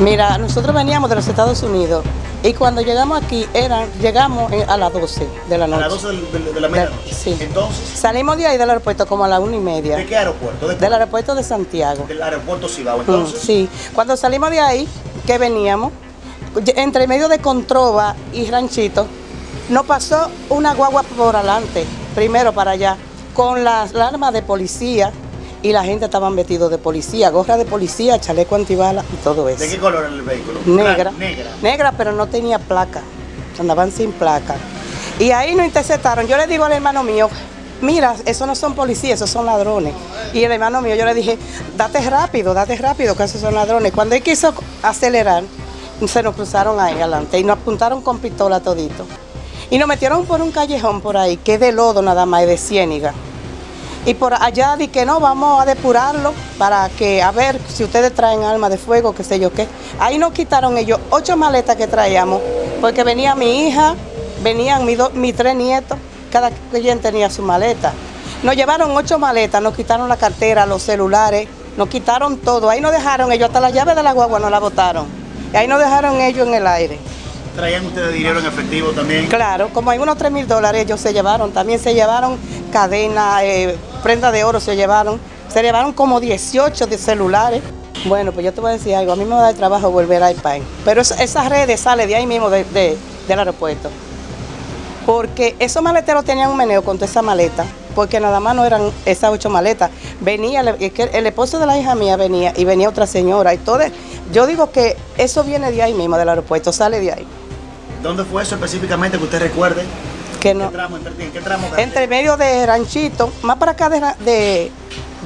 Mira, nosotros veníamos de los Estados Unidos y cuando llegamos aquí eran, llegamos a las 12 de la A noche. las 12 del- del- de, la medianoche. Sí. Entonces, Salimos de ahí del aeropuerto como a la una y media. ¿de qué aeropuerto? ¿De Del aeropuerto de Santiago. Del aeropuerto Cibao. Mm, Entonces, Sí, cuando salimos de ahí, que veníamos, entre medio de Controva y Ranchito, nos pasó una guagua por adelante, primero para allá, con las armas de policía y la gente estaban vestidos de policía, gorra de policía, chaleco antibala y todo eso. ¿de qué color era el vehículo? Negra. Negra. Negra, pero no tenía placa. Andaban sin placa. Y ahí nos interceptaron. Yo le digo al hermano mío, mira, esos no son policías, esos son ladrones. Y el hermano mío, yo le dije, date rápido, date rápido, que esos son ladrones. Cuando él quiso acelerar, se nos cruzaron ahí adelante y nos apuntaron con pistola todito. Y nos metieron por un callejón por ahí, que es de lodo nada más, es de ciéniga. Y por allá di que no, vamos a depurarlo para que, a ver si ustedes traen armas de fuego, qué sé yo qué. Ahí nos quitaron ellos ocho maletas que traíamos, porque venía mi hija, venían mis, tres nietos, cada quien tenía su maleta. Nos llevaron ocho maletas, nos quitaron la cartera, los celulares, nos quitaron todo. Ahí nos dejaron ellos, hasta la llave de la guagua nos la botaron. Y ahí nos dejaron ellos en el aire. ¿Traían ustedes dinero en efectivo también? Claro, como hay unos 3 mil dólares ellos se llevaron, también se llevaron cadena, eh, prenda de oro se llevaron, se llevaron como 18 de celulares. Bueno, pues yo te voy a decir algo, a mí me va a dar trabajo volver a IPAN, pero es- esas redes sale de ahí mismo de- de- del aeropuerto. Porque esos maleteros tenían un meneo con toda esa maleta, porque nada más no eran esas ocho maletas. Venía, el esposo de la hija mía venía y venía otra señora y todo. Yo digo que eso viene de ahí mismo, del aeropuerto, sale de ahí. ¿Dónde fue eso específicamente que usted recuerde? Que ¿En no. qué tramo? ¿En, en qué tramo? Entre medio de Ranchito, más para acá de, de,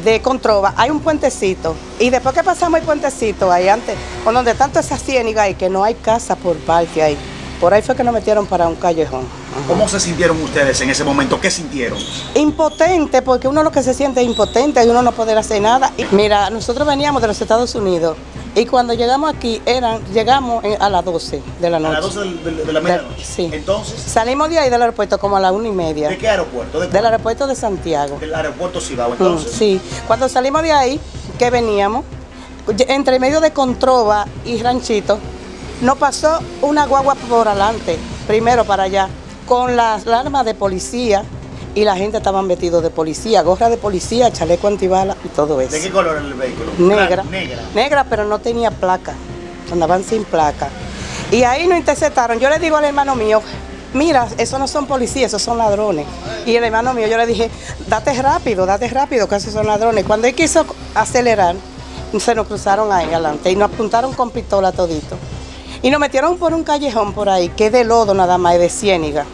de Controva, hay un puentecito. Y después que pasamos el puentecito ahí antes, con donde tanto esa ciéniga ahí, que no hay casa por parte ahí. Por ahí fue que nos metieron para un callejón. ¿Cómo se sintieron ustedes en ese momento? ¿Qué sintieron? Impotente, porque uno lo que se siente es impotente y uno no poder hacer nada. Mira, nosotros veníamos de los Estados Unidos y cuando llegamos aquí eran, llegamos a las 12 de la A noche. las 12 del- del- de, la medianoche. sí. Entonces, Salimos de ahí del aeropuerto como a la una y media. ¿de qué aeropuerto? ¿De Del aeropuerto de Santiago. Del aeropuerto Cibao. Mm, Entonces, Sí, cuando salimos de ahí, que veníamos, entre medio de Controva y Ranchito, nos pasó una guagua por adelante, primero para allá, con las armas de policía y la gente estaban vestidos de policía, gorra de policía, chaleco antibala y todo eso. ¿de qué color era el vehículo? Negra. Negra. Negra, pero no tenía placa. Andaban sin placa. Y ahí nos interceptaron. Yo le digo al hermano mío, mira, esos no son policías, esos son ladrones. Y el hermano mío, yo le dije, date rápido, date rápido, que esos son ladrones. Cuando él quiso acelerar, se nos cruzaron ahí adelante y nos apuntaron con pistola todito. Y nos metieron por un callejón por ahí, que es de lodo nada más, es de ciéniga.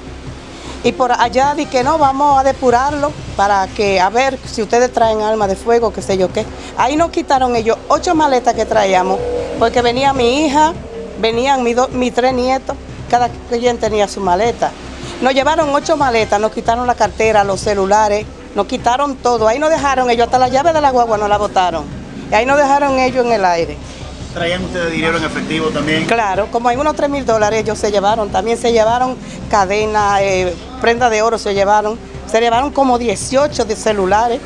Y por allá di que no, vamos a depurarlo para que, a ver si ustedes traen armas de fuego, qué sé yo qué. Ahí nos quitaron ellos ocho maletas que traíamos, porque venía mi hija, venían mis, mis tres nietos, cada quien tenía su maleta. Nos llevaron ocho maletas, nos quitaron la cartera, los celulares, nos quitaron todo. Ahí nos dejaron ellos, hasta la llave de la guagua nos la botaron. Y ahí nos dejaron ellos en el aire. ¿Traían ustedes dinero en efectivo también? Claro, como hay unos 3 mil dólares ellos se llevaron, también se llevaron cadena, eh, prenda de oro se llevaron, se llevaron como 18 de celulares.